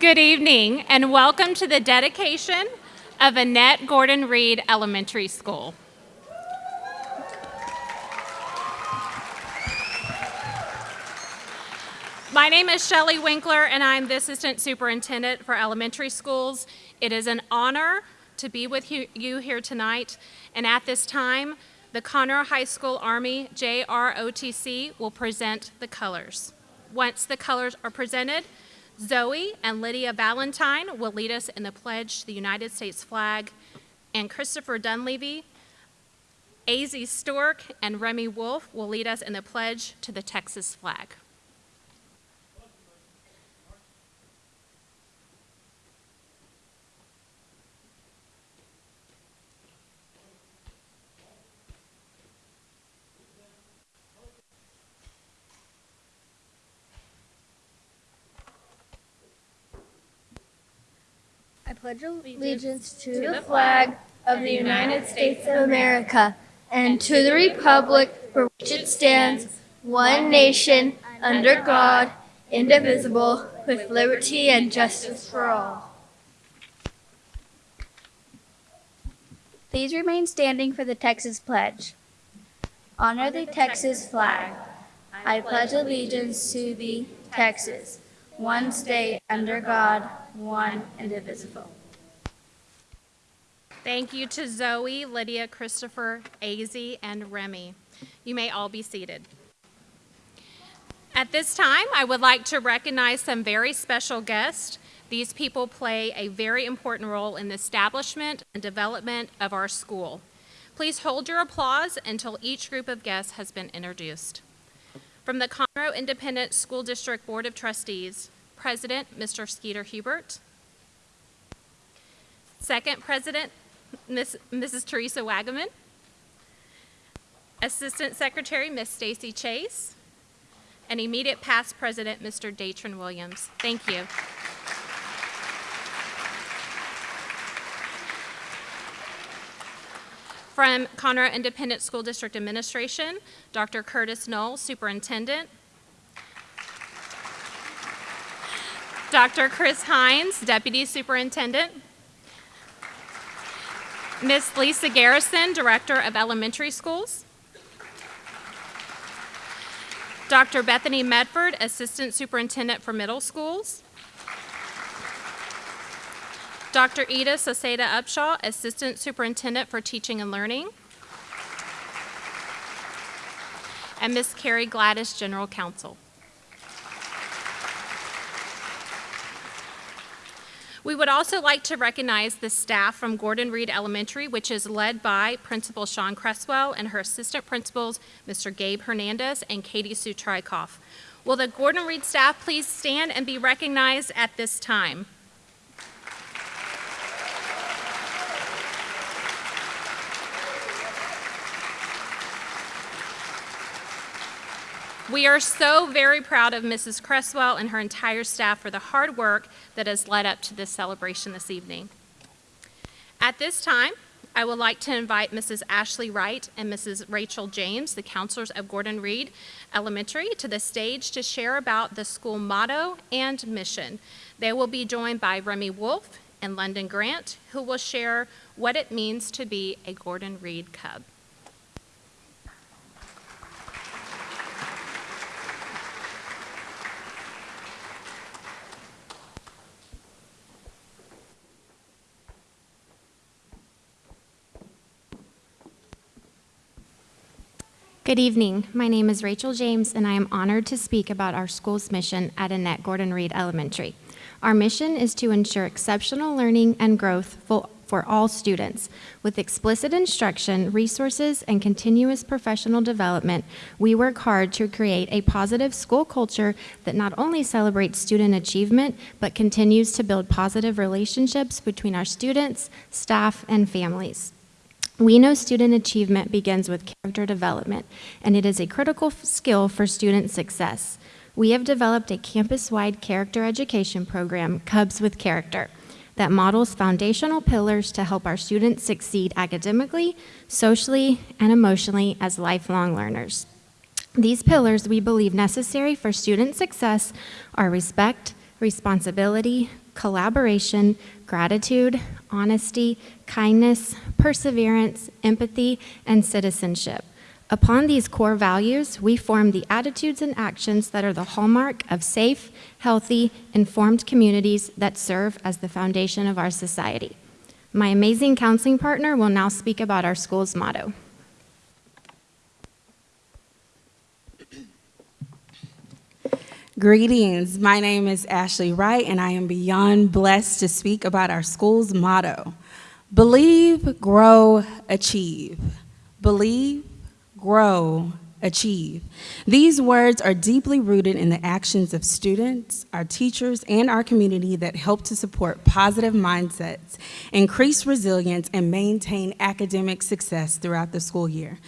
Good evening and welcome to the dedication of Annette Gordon Reed Elementary School. My name is Shelley Winkler and I'm the Assistant Superintendent for Elementary Schools. It is an honor to be with you here tonight and at this time the Conroe High School Army JROTC will present the colors. Once the colors are presented, Zoe and Lydia Valentine will lead us in the pledge to the United States flag, and Christopher Dunleavy, Azy Stork, and Remy Wolf will lead us in the pledge to the Texas flag. Pledge allegiance to the flag of the United States of America and to the republic for which it stands, one nation, under God, indivisible, with liberty and justice for all. Please remain standing for the Texas Pledge. Honor the Texas flag. I pledge allegiance to thee, Texas, one state under God, one indivisible. Thank you to Zoe, Lydia, Christopher, Azy, and Remy. You may all be seated. At this time, I would like to recognize some very special guests. These people play a very important role in the establishment and development of our school. Please hold your applause until each group of guests has been introduced. From the Conroe Independent School District Board of Trustees, President, Mr. Skeeter Hubert. Second President, Ms., Mrs. Teresa Wagaman. Assistant Secretary, Ms. Stacy Chase. And immediate past President, Mr. Datren Williams. Thank you. From Conroe Independent School District Administration, Dr. Curtis Null, Superintendent. Dr. Chris Hines, Deputy Superintendent. Ms. Lisa Garrison, Director of Elementary Schools. Dr. Bethany Medford, Assistant Superintendent for Middle Schools. Dr. Ida Soseda Upshaw, Assistant Superintendent for Teaching and Learning. And Ms. Carrie Galatas, General Counsel. We would also like to recognize the staff from Gordon Reed Elementary, which is led by Principal Sean Cresswell and her assistant principals, Mr. Gabe Hernandez and Katie Sue. Will the Gordon Reed staff please stand and be recognized at this time? We are so very proud of Mrs. Cresswell and her entire staff for the hard work that has led up to this celebration this evening. At this time, I would like to invite Mrs. Ashley Wright and Mrs. Rachel James, the counselors of Gordon Reed Elementary, to the stage to share about the school motto and mission. They will be joined by Remy Wolf and London Grant, who will share what it means to be a Gordon Reed Cub. Good evening. My name is Rachel James, and I am honored to speak about our school's mission at Annette Gordon Reed Elementary. Our mission is to ensure exceptional learning and growth for, all students. With explicit instruction, resources, and continuous professional development, we work hard to create a positive school culture that not only celebrates student achievement, but continues to build positive relationships between our students, staff, and families. We know student achievement begins with character development, and it is a critical skill for student success. We have developed a campus-wide character education program, Cubs with Character, that models foundational pillars to help our students succeed academically, socially, and emotionally as lifelong learners. These pillars we believe necessary for student success are respect, responsibility, collaboration, gratitude, honesty, kindness, perseverance, empathy, and citizenship. Upon these core values, we form the attitudes and actions that are the hallmark of safe, healthy, informed communities that serve as the foundation of our society. My amazing counseling partner will now speak about our school's motto. Greetings. My name is Ashley Wright, and I am beyond blessed to speak about our school's motto Believe, grow, achieve. Believe, grow, achieve. These words are deeply rooted in the actions of students, our teachers, and our community that help to support positive mindsets, increase resilience, and maintain academic success throughout the school year.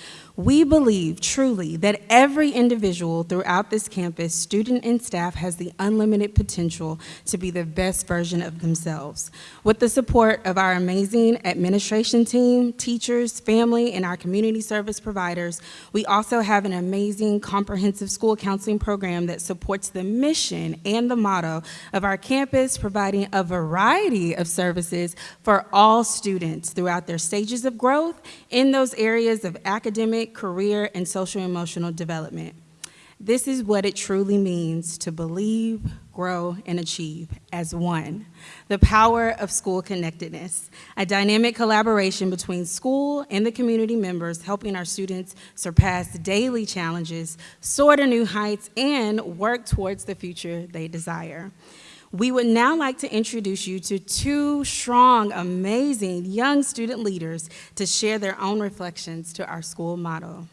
We believe truly that every individual throughout this campus, student and staff, has the unlimited potential to be the best version of themselves. With the support of our amazing administration team, teachers, family, and our community service providers, we also have an amazing comprehensive school counseling program that supports the mission and the motto of our campus, providing a variety of services for all students throughout their stages of growth in those areas of academic, career, and social emotional development. This is what it truly means to believe, grow, and achieve as one. The power of school connectedness, a dynamic collaboration between school and the community members helping our students surpass daily challenges, soar to new heights, and work towards the future they desire. We would now like to introduce you to two strong, amazing young student leaders to share their own reflections to our school motto.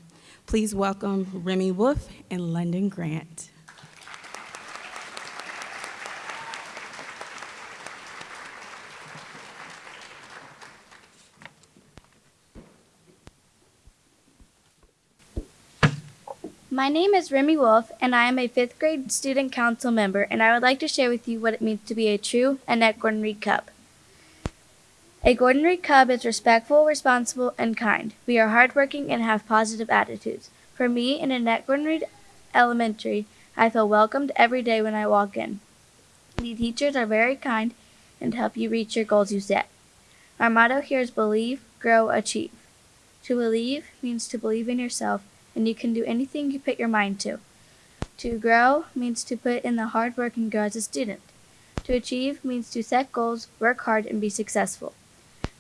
Please welcome Remy Wolf and London Grant. My name is Remy Wolf, and I am a fifth grade student council member, and I would like to share with you what it means to be a true Annette Gordon Reed Cub. A Gordon Reed Cub is respectful, responsible, and kind. We are hardworking and have positive attitudes. For me, in Annette Gordon Reed Elementary, I feel welcomed every day when I walk in. The teachers are very kind and help you reach your goals you set. Our motto here is believe, grow, achieve. To believe means to believe in yourself and you can do anything you put your mind to. To grow means to put in the hard work and grow as a student. To achieve means to set goals, work hard, and be successful.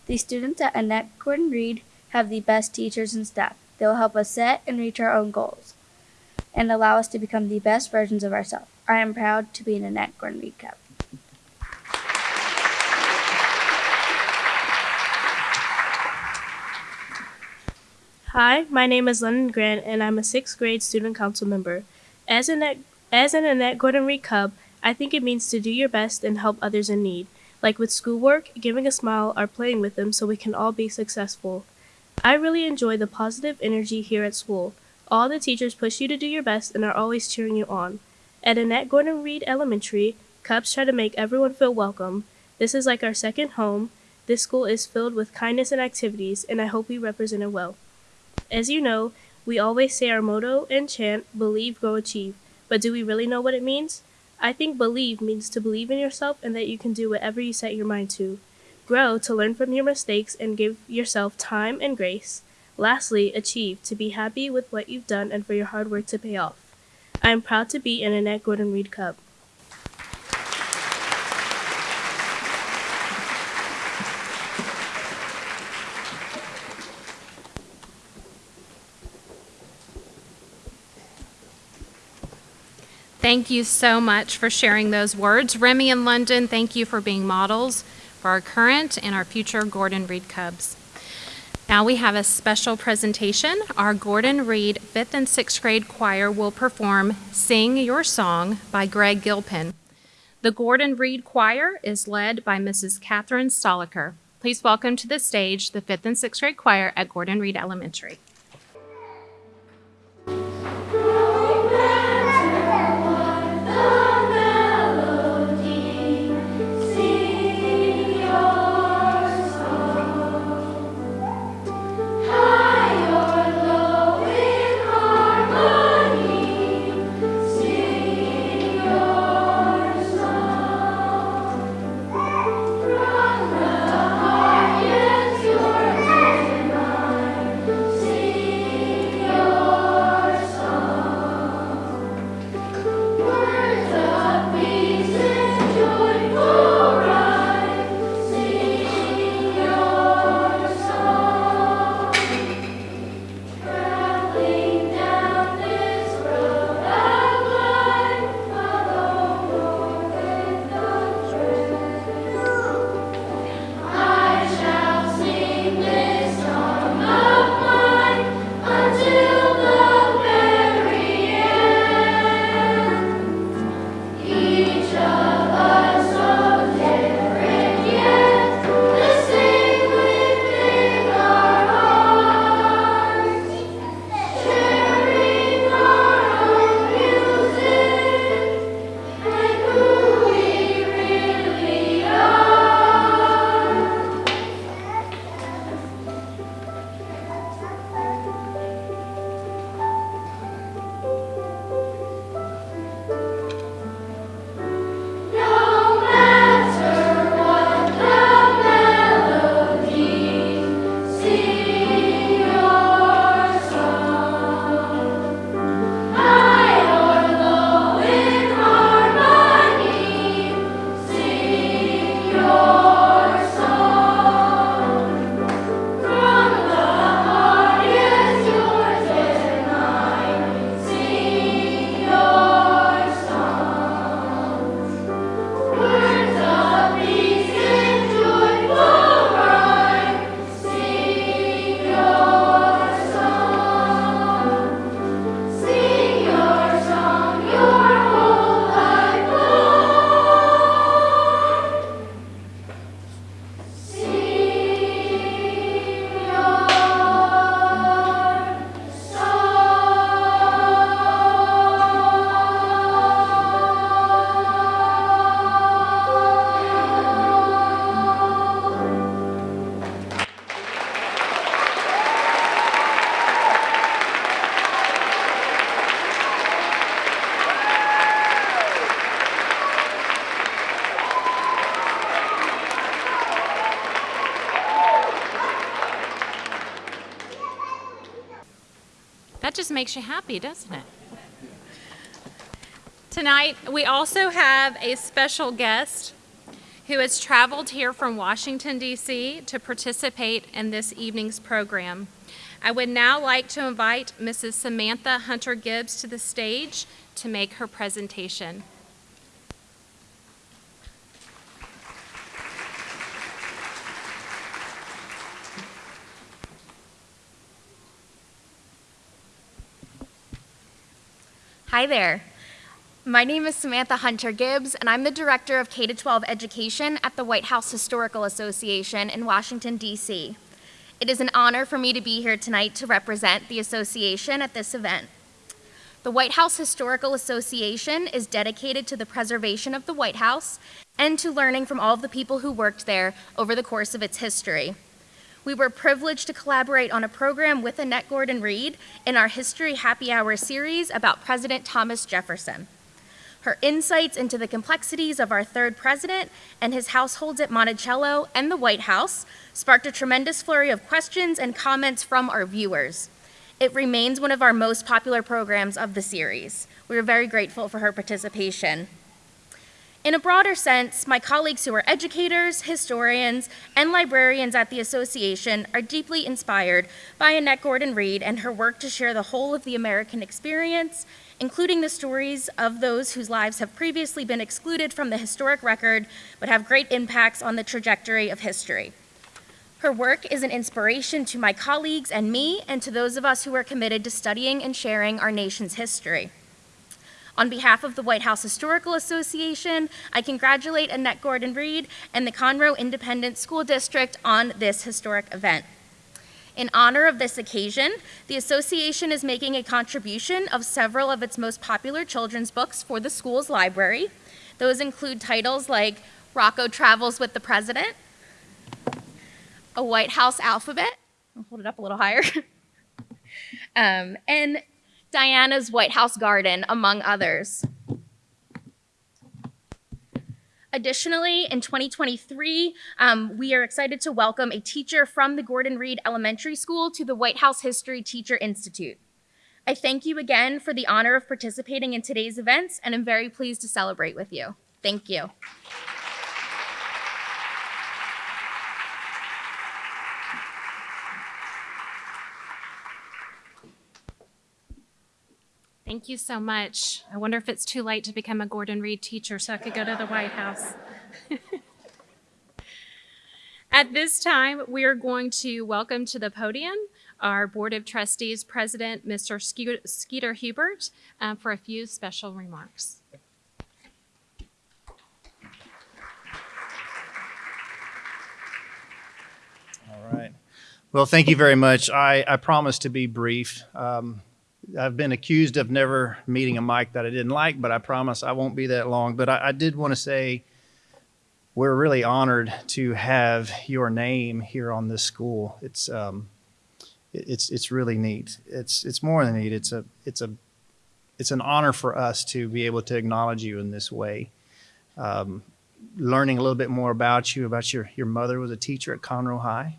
The students at Annette Gordon Reed have the best teachers and staff. They will help us set and reach our own goals and allow us to become the best versions of ourselves. I am proud to be an Annette Gordon Reed Cub. Hi, my name is London Grant, and I'm a sixth grade student council member. As an, as an Annette Gordon Reed Cub, I think it means to do your best and help others in need, like with schoolwork, giving a smile, or playing with them so we can all be successful. I really enjoy the positive energy here at school. All the teachers push you to do your best and are always cheering you on. At Annette Gordon Reed Elementary, Cubs try to make everyone feel welcome. This is like our second home. This school is filled with kindness and activities, and I hope we represent it well. As you know, we always say our motto and chant, believe, grow, achieve. But do we really know what it means? I think believe means to believe in yourself and that you can do whatever you set your mind to. Grow to learn from your mistakes and give yourself time and grace. Lastly, achieve to be happy with what you've done and for your hard work to pay off. I am proud to be an Annette Gordon Reed Cub. Thank you so much for sharing those words. Remy and London, thank you for being models for our current and our future Gordon Reed Cubs. Now we have a special presentation. Our Gordon Reed 5th and 6th grade choir will perform Sing Your Song by Greg Gilpin. The Gordon Reed Choir is led by Mrs. Catherine Stoliker. Please welcome to the stage the 5th and 6th grade choir at Gordon Reed Elementary. Just makes you happy, doesn't it? Tonight, we also have a special guest who has traveled here from Washington, D.C. to participate in this evening's program. I would now like to invite Mrs. Samantha Hunter Gibbs to the stage to make her presentation. Hi there. My name is Samantha Hunter Gibbs, and I'm the Director of K 12 Education at the White House Historical Association in Washington, D.C. It is an honor for me to be here tonight to represent the association at this event. The White House Historical Association is dedicated to the preservation of the White House and to learning from all of the people who worked there over the course of its history. We were privileged to collaborate on a program with Annette Gordon Reed in our History Happy Hour series about President Thomas Jefferson. Her insights into the complexities of our third president and his households at Monticello and the White House sparked a tremendous flurry of questions and comments from our viewers. It remains one of our most popular programs of the series. We are very grateful for her participation. In a broader sense, my colleagues who are educators, historians, and librarians at the association are deeply inspired by Annette Gordon Reed and her work to share the whole of the American experience, including the stories of those whose lives have previously been excluded from the historic record but have great impacts on the trajectory of history. Her work is an inspiration to my colleagues and me, and to those of us who are committed to studying and sharing our nation's history. On behalf of the White House Historical Association, I congratulate Annette Gordon Reed and the Conroe Independent School District on this historic event. In honor of this occasion, the association is making a contribution of several of its most popular children's books for the school's library. Those include titles like Rocco Travels with the President, A White House Alphabet, I'll hold it up a little higher, um, and Diana's White House Garden, among others. Additionally, in 2023, um, we are excited to welcome a teacher from the Gordon Reed Elementary School to the White House History Teacher Institute. I thank you again for the honor of participating in today's events, and I'm very pleased to celebrate with you. Thank you. Thank you so much. I wonder if it's too late to become a Gordon Reed teacher so I could go to the White House. At this time, we are going to welcome to the podium our Board of Trustees President, Mr. Skeeter- Hubert, uh, for a few special remarks. All right. Well, thank you very much. I, I promise to be brief. Um, I've been accused of never meeting a mic that I didn't like, but I promise I won't be that long. But I, I did want to say we're really honored to have your name here on this school. It's um, it- it's it's really neat. It's it's more than neat. It's a it's a it's an honor for us to be able to acknowledge you in this way. Um, learning a little bit more about you, about your your mother was a teacher at Conroe High.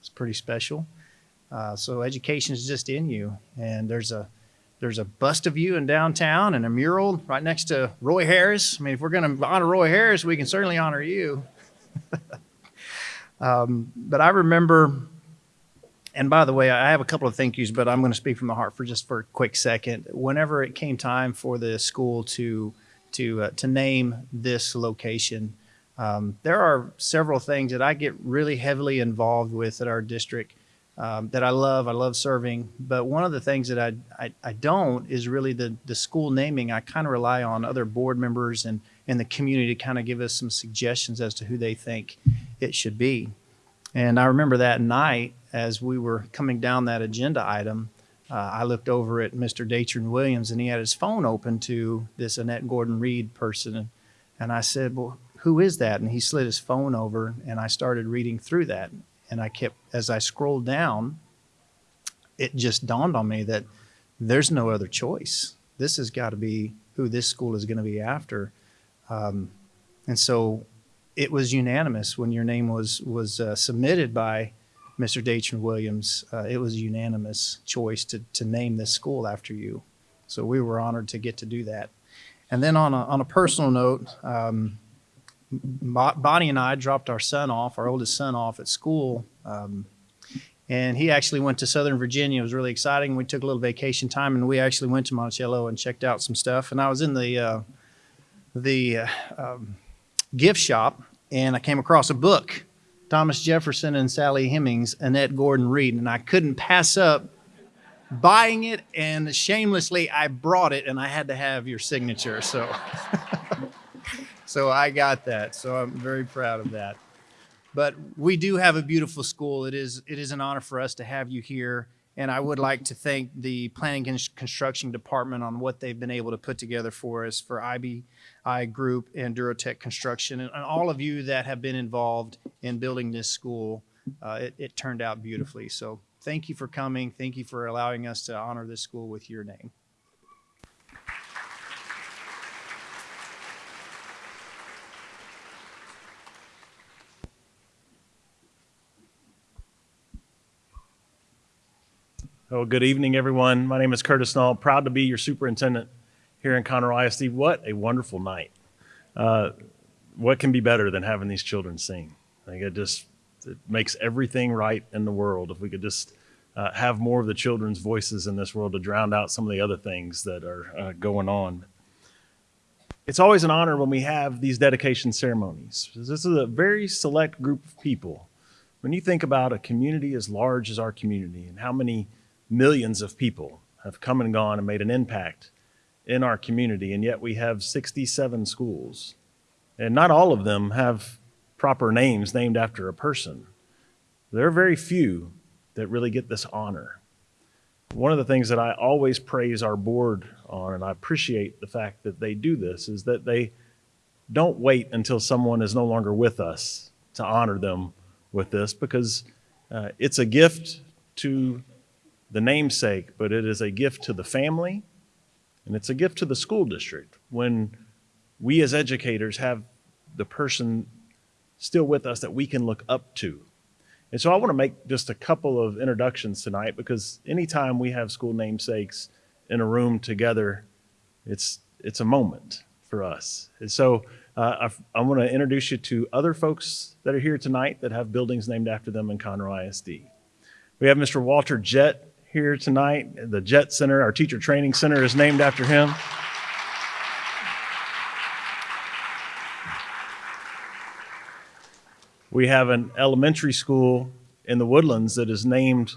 It's pretty special. Uh, so education is just in you, and there's a there's a bust of you in downtown and a mural right next to Roy Harris. I mean, if we're going to honor Roy Harris, we can certainly honor you. um, but I remember, and by the way, I have a couple of thank yous, but I'm going to speak from the heart for just for a quick second. Whenever it came time for the school to to uh, to name this location, um, there are several things that I get really heavily involved with at our district um, that I love. I love serving, but one of the things that I I, I don't is really the the school naming. I kind of rely on other board members and and the community to kind of give us some suggestions as to who they think it should be. And I remember that night as we were coming down that agenda item, uh, I looked over at Mr. Datren Williams and he had his phone open to this Annette Gordon Reed person. And I said, Well, who is that? And he slid his phone over and I started reading through that. And I kept, as I scrolled down, it just dawned on me that there's no other choice. This has got to be who this school is going to be after. Um, and so it was unanimous when your name was was uh, submitted by Mr. Datren Williams, uh, it was a unanimous choice to, to name this school after you. So we were honored to get to do that. And then on a, on a personal note, um, Bonnie and I dropped our son off, our oldest son off at school. Um, and he actually went to Southern Virginia. It was really exciting. We took a little vacation time and we actually went to Monticello and checked out some stuff. And I was in the, uh, the uh, um, gift shop and I came across a book, Thomas Jefferson and Sally Hemings, Annette Gordon Reed. And I couldn't pass up buying it and shamelessly I brought it and I had to have your signature. So, so I got that. So I'm very proud of that. But we do have a beautiful school. It is, it is an honor for us to have you here. And I would like to thank the Planning and Construction Department on what they've been able to put together for us for IBI Group and Durotech Construction and, and all of you that have been involved in building this school. Uh, it, it turned out beautifully. So thank you for coming. Thank you for allowing us to honor this school with your name. Oh, good evening, everyone. My name is Curtis Null. Proud to be your superintendent here in Conroe ISD. What a wonderful night. Uh, what can be better than having these children sing? I think it just it makes everything right in the world if we could just uh, have more of the children's voices in this world to drown out some of the other things that are uh, going on. It's always an honor when we have these dedication ceremonies. This is a very select group of people. When you think about a community as large as our community and how many millions of people have come and gone and made an impact in our community, and yet we have 67 schools. And not all of them have proper names named after a person. There are very few that really get this honor. One of the things that I always praise our board on, and I appreciate the fact that they do this, is that they don't wait until someone is no longer with us to honor them with this because uh, it's a gift to the namesake, but it is a gift to the family and it's a gift to the school district when we as educators have the person still with us that we can look up to. And so I want to make just a couple of introductions tonight because anytime we have school namesakes in a room together, it's, it's a moment for us. And so uh, I, I want to introduce you to other folks that are here tonight that have buildings named after them in Conroe ISD. We have Mr. Walter Jett here tonight. The Jett Center, our teacher training center, is named after him. We have an elementary school in the Woodlands that is named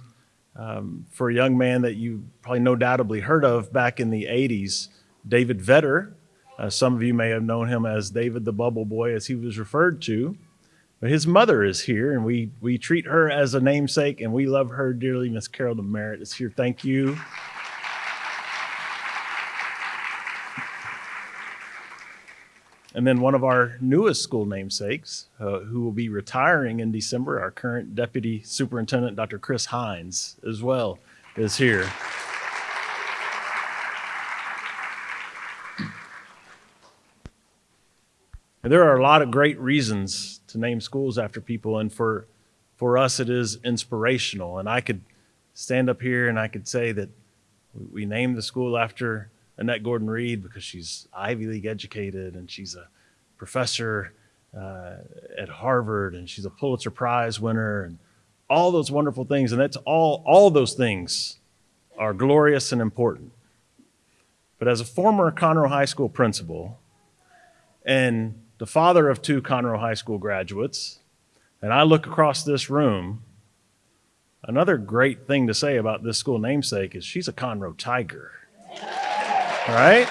um, for a young man that you probably no doubtably heard of back in the 80s, David Vetter. Uh, some of you may have known him as David the Bubble Boy, as he was referred to. But his mother is here, and we, we treat her as a namesake, and we love her dearly. Miss Carol Demaret is here. Thank you. And then one of our newest school namesakes, uh, who will be retiring in December, our current Deputy Superintendent, Dr. Chris Hines, as well, is here. And there are a lot of great reasons to name schools after people, and for, for us, it is inspirational. And I could stand up here and I could say that we named the school after Annette Gordon Reed because she's Ivy League educated and she's a professor uh, at Harvard and she's a Pulitzer Prize winner and all those wonderful things. And that's all, all those things are glorious and important. But as a former Conroe High School principal and the father of two Conroe High School graduates, and I look across this room, another great thing to say about this school namesake is she's a Conroe Tiger. All right?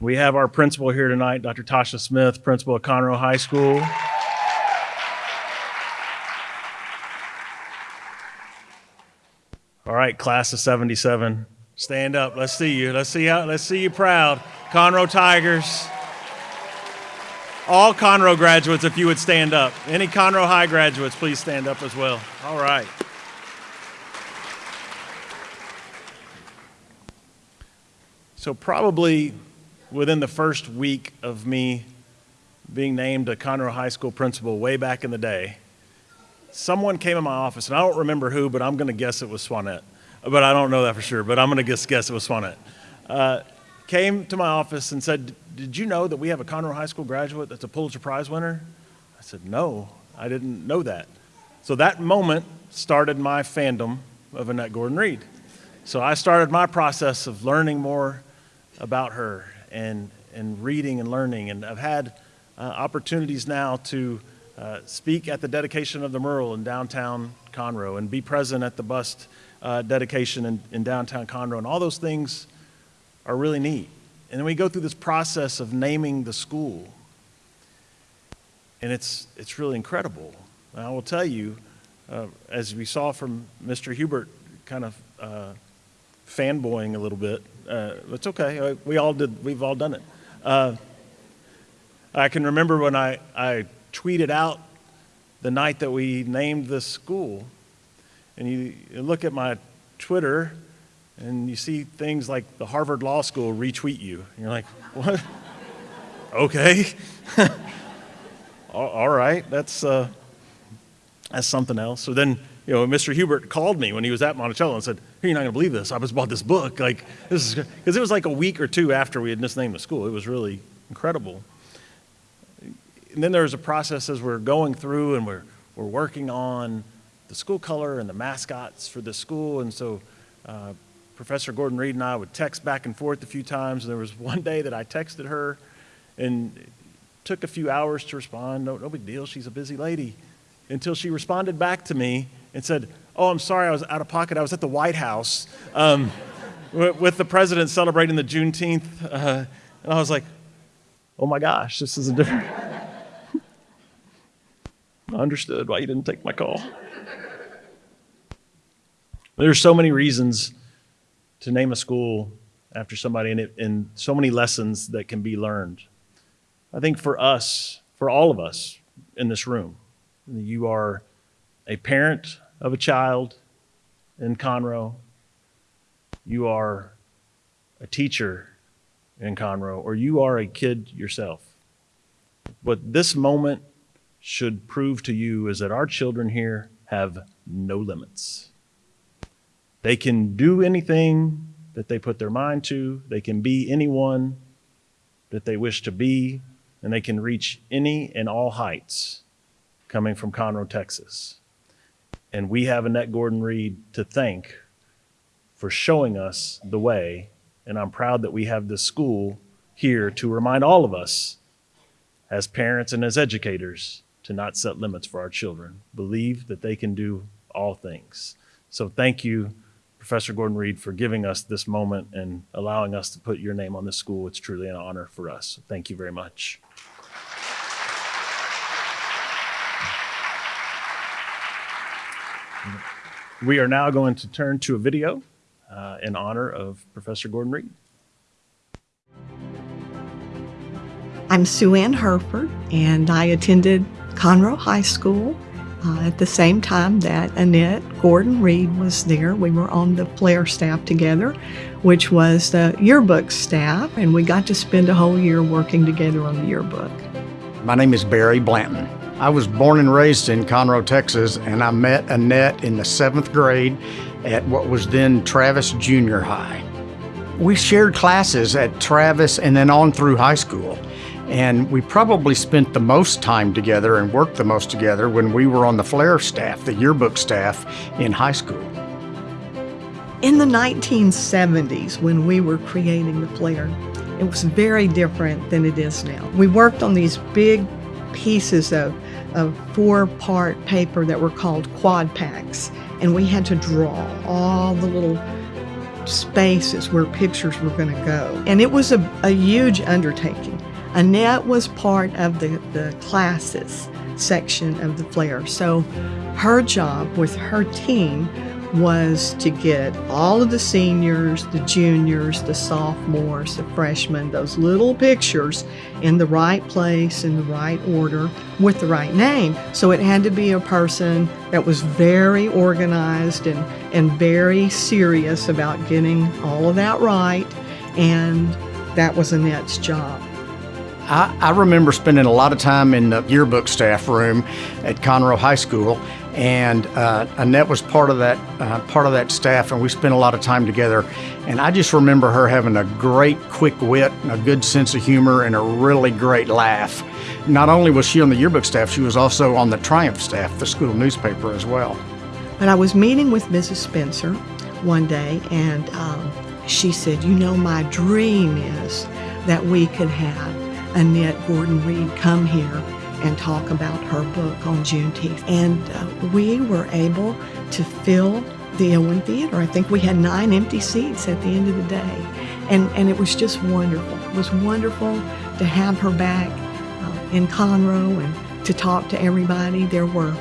We have our principal here tonight, Dr. Tasha Smith, principal of Conroe High School. Right, class of 77, stand up. Let's see you. Let's see how let's see you proud. Conroe Tigers. All Conroe graduates, if you would stand up. Any Conroe High graduates, please stand up as well. All right. So, probably within the first week of me being named a Conroe High School principal way back in the day, someone came in my office, and I don't remember who, but I'm going to guess it was Swanette. But I don't know that for sure, but I'm going to guess, guess it was Swanette. Uh, came to my office and said, Did you know that we have a Conroe High School graduate that's a Pulitzer Prize winner? I said, No, I didn't know that. So that moment started my fandom of Annette Gordon Reed. So I started my process of learning more about her and, and reading and learning. And I've had uh, opportunities now to uh, speak at the dedication of the mural in downtown Conroe and be present at the bust uh, dedication in, in downtown Conroe. And all those things are really neat. And then we go through this process of naming the school. And it's, it's really incredible. And I will tell you, uh, as we saw from Mr. Hubert kind of uh, fanboying a little bit, uh, it's okay. Uh, we all did, we've all done it. I can remember when I, I tweeted out the night that we named the school, and you, you look at my Twitter, and you see things like the Harvard Law School retweet you. And you're like, what? okay. all, right, that's, uh, that's something else. So then, you know, Mr. Hubert called me when he was at Monticello and said, hey, you're not going to believe this. I just bought this book. Like, this is, because it was like a week or two after we had just named the school. It was really incredible. And then there was a process as we're going through and we're, we're working on the school color and the mascots for the school. And so uh, Professor Gordon Reed and I would text back and forth a few times. And there was one day that I texted her and took a few hours to respond. No, no big deal. She's a busy lady. Until she responded back to me and said, Oh, I'm sorry, I was out of pocket. I was at the White House um, with the president celebrating the Juneteenth. Uh, and I was like, Oh my gosh, this is a different. I understood why you didn't take my call. There's so many reasons to name a school after somebody and, it, and so many lessons that can be learned. I think for us, for all of us in this room, you are a parent of a child in Conroe, you are a teacher in Conroe, or you are a kid yourself. But this moment should prove to you is that our children here have no limits. They can do anything that they put their mind to, they can be anyone that they wish to be, and they can reach any and all heights coming from Conroe, Texas. And we have Annette Gordon Reed to thank for showing us the way. And I'm proud that we have this school here to remind all of us, as parents and as educators, to not set limits for our children. Believe that they can do all things. So thank you, Professor Gordon Reed, for giving us this moment and allowing us to put your name on this school. It's truly an honor for us. Thank you very much. We are now going to turn to a video uh, in honor of Professor Gordon Reed. I'm Sue Ann Herford, and I attended Conroe High School uh, at the same time that Annette Gordon Reed was there. We were on the Flair staff together, which was the yearbook staff, and we got to spend a whole year working together on the yearbook. My name is Barry Blanton. I was born and raised in Conroe, Texas, and I met Annette in the seventh grade at what was then Travis Junior High. We shared classes at Travis and then on through high school. And we probably spent the most time together and worked the most together when we were on the Flair staff, the yearbook staff, in high school. In the 1970s, when we were creating the Flair, it was very different than it is now. We worked on these big pieces of of four part paper that were called quad packs. And we had to draw all the little spaces where pictures were going to go. And it was a, a huge undertaking. Annette was part of the, the classes section of the Flair. So her job with her team was to get all of the seniors, the juniors, the sophomores, the freshmen, those little pictures in the right place, in the right order, with the right name. So it had to be a person that was very organized and, and very serious about getting all of that right. And that was Annette's job. I, I remember spending a lot of time in the yearbook staff room at Conroe High School, and uh, Annette was part of that uh, part of that staff, and we spent a lot of time together. And I just remember her having a great, quick wit, a good sense of humor, and a really great laugh. Not only was she on the yearbook staff, she was also on the Triumph staff, the school newspaper as well. But I was meeting with Mrs. Spencer one day, and um, she said, "You know, my dream is that we could have." Annette Gordon Reed come here and talk about her book on Juneteenth. And uh, we were able to fill the Owen Theater. I think we had nine empty seats at the end of the day. And, and it was just wonderful. It was wonderful to have her back uh, in Conroe and to talk to everybody. There were,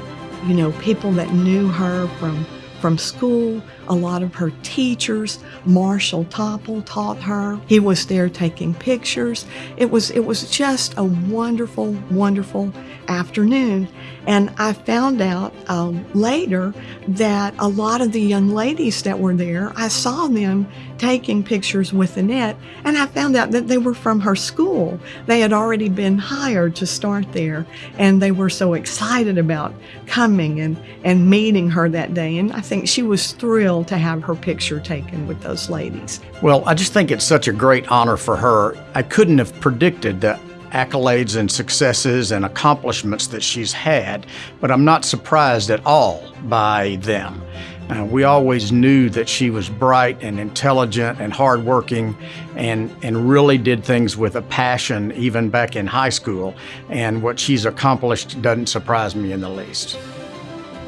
you know, people that knew her from from school. A lot of her teachers, Marshall Topple taught her. He was there taking pictures. It was it was just a wonderful, wonderful afternoon. And I found out um, later that a lot of the young ladies that were there, I saw them taking pictures with Annette, and I found out that they were from her school. They had already been hired to start there, and they were so excited about coming and, and meeting her that day. And I think she was thrilled to have her picture taken with those ladies. Well, I just think it's such a great honor for her. I couldn't have predicted the accolades and successes and accomplishments that she's had, but I'm not surprised at all by them. Uh, we always knew that she was bright and intelligent and hardworking and, and really did things with a passion even back in high school. And what she's accomplished doesn't surprise me in the least.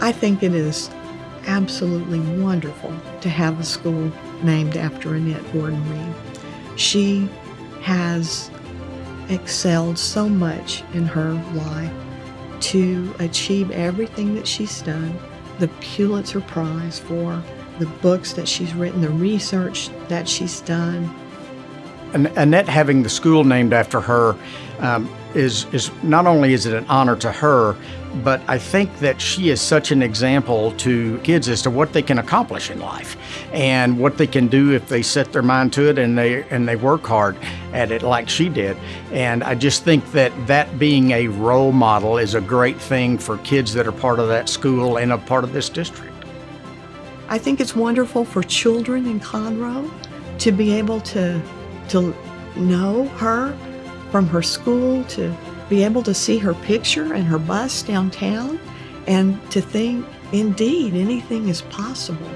I think it is absolutely wonderful to have a school named after Annette Gordon Reed. She has excelled so much in her life to achieve everything that she's done the Pulitzer Prize for the books that she's written, the research that she's done. Annette having the school named after her um, is is not only is it an honor to her, but I think that she is such an example to kids as to what they can accomplish in life and what they can do if they set their mind to it and they and they work hard at it like she did. And I just think that that being a role model is a great thing for kids that are part of that school and a part of this district. I think it's wonderful for children in Conroe to be able to to know her from her school to be able to see her picture and her bus downtown and to think, indeed, anything is possible.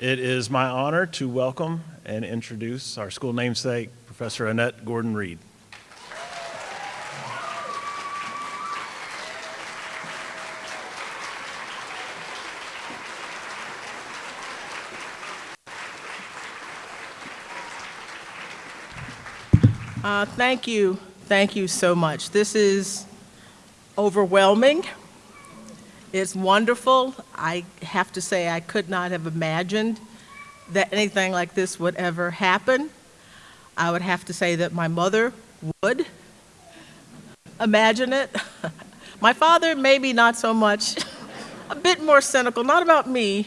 It is my honor to welcome and introduce our school namesake, Professor Annette Gordon Reed. Uh, thank you. Thank you so much. This is overwhelming. It's wonderful. I have to say, I could not have imagined that anything like this would ever happen. I would have to say that my mother would imagine it. my father, maybe not so much, a bit more cynical, not about me,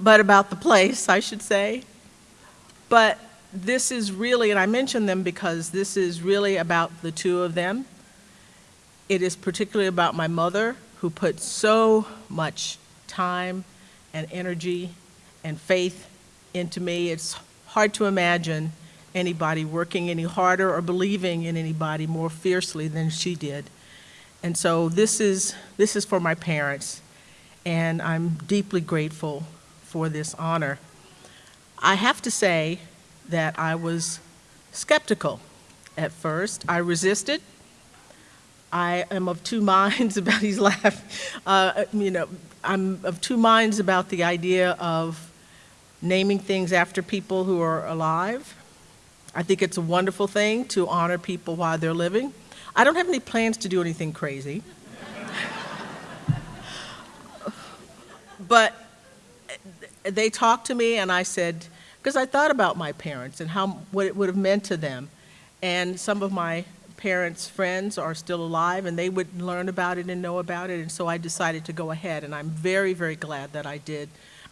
but about the place, I should say. But this is really, and I mention them because this is really about the two of them. It is particularly about my mother, who put so much time and energy and faith into me. It's hard to imagine anybody working any harder or believing in anybody more fiercely than she did. And so this is, this is for my parents, and I'm deeply grateful for this honor. I have to say that I was skeptical at first. I resisted. I am of two minds about, he's laughing, uh, you know, I'm of two minds about the idea of naming things after people who are alive. I think it's a wonderful thing to honor people while they're living. I don't have any plans to do anything crazy. but they talked to me and I said, because I thought about my parents and how what it would have meant to them. And some of my parents' friends are still alive and they would learn about it and know about it. And so I decided to go ahead, and I'm very, very glad that I did.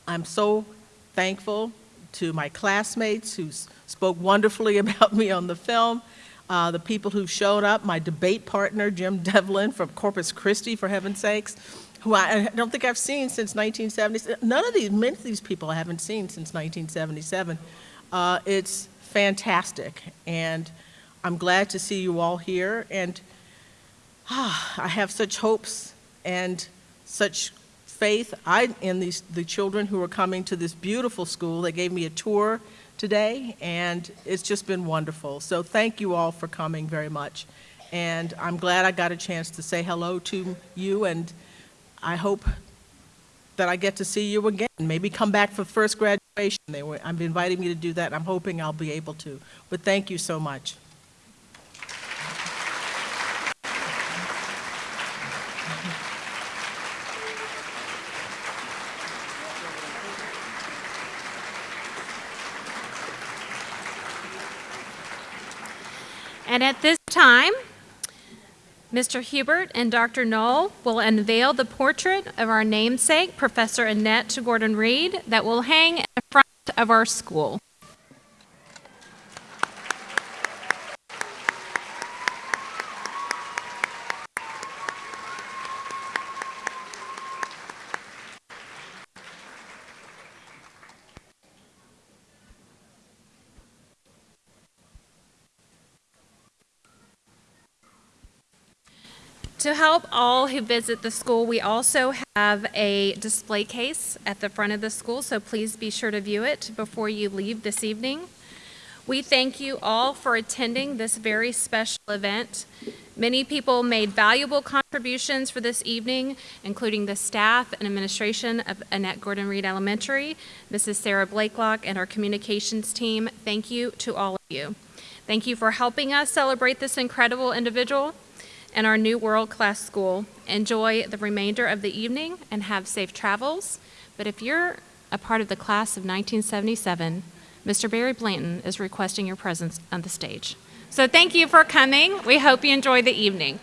I'm so thankful to my classmates who spoke wonderfully about me on the film, uh, the people who showed up, my debate partner, Jim Devlin from Corpus Christi, for heaven's sakes, who I, I don't think I've seen since 1970. None of these, many of these people I haven't seen since 1977. Uh, it's fantastic, and I'm glad to see you all here. And ah, I have such hopes and such faith I, in these, the children who are coming to this beautiful school. They gave me a tour today, and it's just been wonderful. So thank you all for coming very much. And I'm glad I got a chance to say hello to you, and I hope that I get to see you again. Maybe come back for first graduation. They were, I'm inviting me to do that. I'm hoping I'll be able to. But thank you so much. And at this time, Mr. Hubert and Dr. Null will unveil the portrait of our namesake, Professor Annette Gordon Reed, that will hang in front of our school. To help all who visit the school, we also have a display case at the front of the school, so please be sure to view it before you leave this evening. We thank you all for attending this very special event. Many people made valuable contributions for this evening, including the staff and administration of Annette Gordon Reed Elementary, Mrs. Sarah Blakelock, and our communications team. Thank you to all of you. Thank you for helping us celebrate this incredible individual and our new world-class school. Enjoy the remainder of the evening and have safe travels. But if you're a part of the class of 1977, Mr. Barry Blanton is requesting your presence on the stage. So thank you for coming. We hope you enjoy the evening.